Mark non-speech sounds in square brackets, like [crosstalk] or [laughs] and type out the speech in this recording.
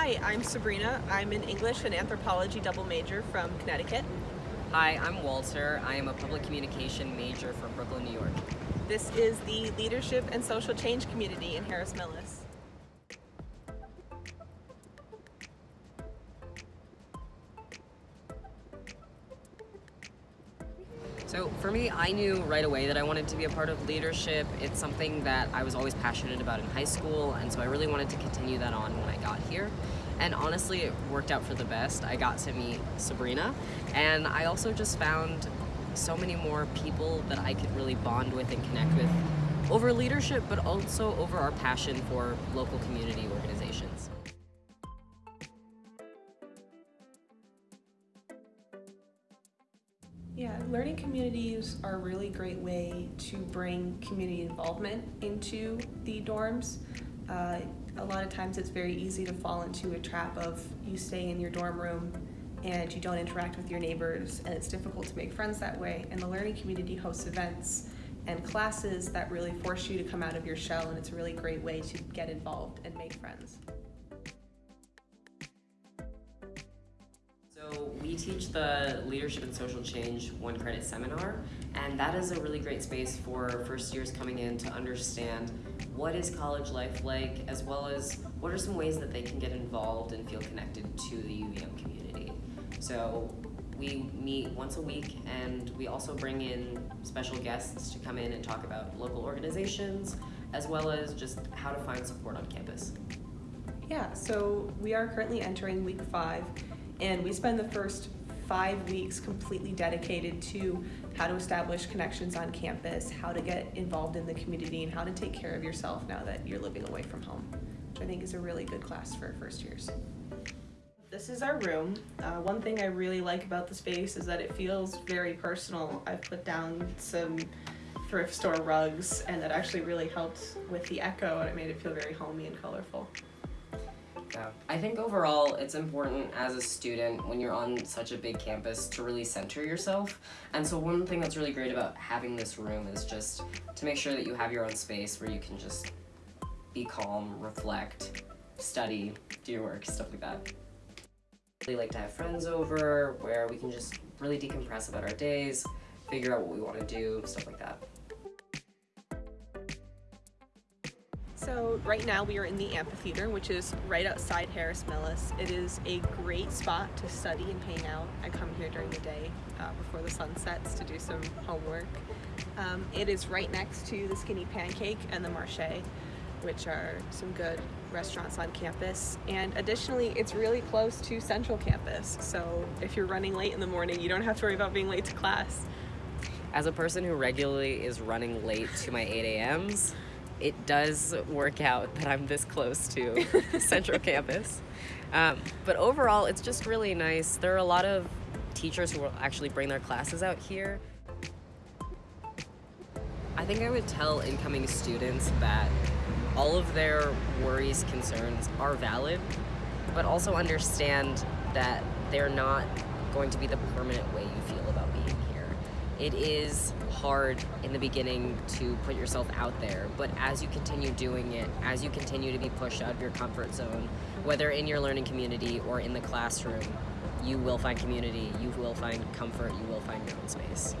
Hi, I'm Sabrina. I'm an English and anthropology double major from Connecticut. Hi, I'm Walter. I am a public communication major from Brooklyn, New York. This is the Leadership and Social Change Community in Harris Millis. So for me, I knew right away that I wanted to be a part of leadership. It's something that I was always passionate about in high school, and so I really wanted to continue that on when I got here. And honestly, it worked out for the best. I got to meet Sabrina, and I also just found so many more people that I could really bond with and connect with over leadership, but also over our passion for local community organizations. Yeah, learning communities are a really great way to bring community involvement into the dorms. Uh, a lot of times it's very easy to fall into a trap of you stay in your dorm room and you don't interact with your neighbors and it's difficult to make friends that way and the learning community hosts events and classes that really force you to come out of your shell and it's a really great way to get involved and make friends. Teach the Leadership and Social Change one credit seminar, and that is a really great space for first years coming in to understand what is college life like, as well as what are some ways that they can get involved and feel connected to the UVM community. So we meet once a week, and we also bring in special guests to come in and talk about local organizations, as well as just how to find support on campus. Yeah, so we are currently entering week five, and we spend the first five weeks completely dedicated to how to establish connections on campus, how to get involved in the community, and how to take care of yourself now that you're living away from home, which I think is a really good class for first years. This is our room. Uh, one thing I really like about the space is that it feels very personal. I've put down some thrift store rugs and that actually really helped with the echo and it made it feel very homey and colorful. Yeah. I think overall it's important as a student when you're on such a big campus to really center yourself. And so one thing that's really great about having this room is just to make sure that you have your own space where you can just be calm, reflect, study, do your work, stuff like that. We like to have friends over where we can just really decompress about our days, figure out what we want to do, stuff like that. So right now we are in the amphitheater, which is right outside Harris Millis. It is a great spot to study and hang out. I come here during the day uh, before the sun sets to do some homework. Um, it is right next to the Skinny Pancake and the Marché, which are some good restaurants on campus. And additionally, it's really close to Central Campus. So if you're running late in the morning, you don't have to worry about being late to class. As a person who regularly is running late to my 8 a.m.s, it does work out that I'm this close to [laughs] Central Campus. Um, but overall, it's just really nice. There are a lot of teachers who will actually bring their classes out here. I think I would tell incoming students that all of their worries, concerns are valid, but also understand that they're not going to be the permanent way you feel about being here. It is hard in the beginning to put yourself out there, but as you continue doing it, as you continue to be pushed out of your comfort zone, whether in your learning community or in the classroom, you will find community, you will find comfort, you will find your own space.